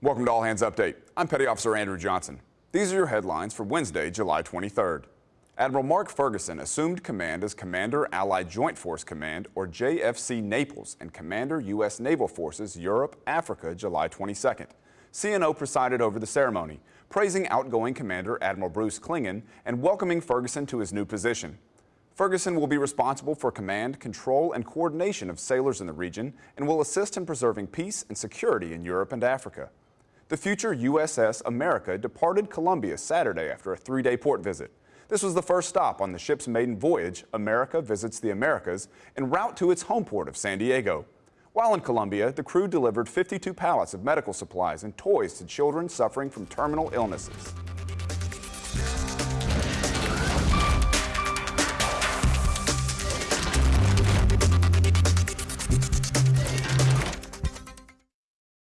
Welcome to All Hands Update. I'm Petty Officer Andrew Johnson. These are your headlines for Wednesday, July 23rd. Admiral Mark Ferguson assumed command as Commander Allied Joint Force Command, or JFC Naples, and Commander U.S. Naval Forces Europe, Africa, July 22nd. CNO presided over the ceremony, praising outgoing Commander Admiral Bruce Clingan and welcoming Ferguson to his new position. Ferguson will be responsible for command, control, and coordination of sailors in the region and will assist in preserving peace and security in Europe and Africa. The future USS America departed Colombia Saturday after a three-day port visit. This was the first stop on the ship's maiden voyage, America Visits the Americas, en route to its home port of San Diego. While in Colombia, the crew delivered 52 pallets of medical supplies and toys to children suffering from terminal illnesses.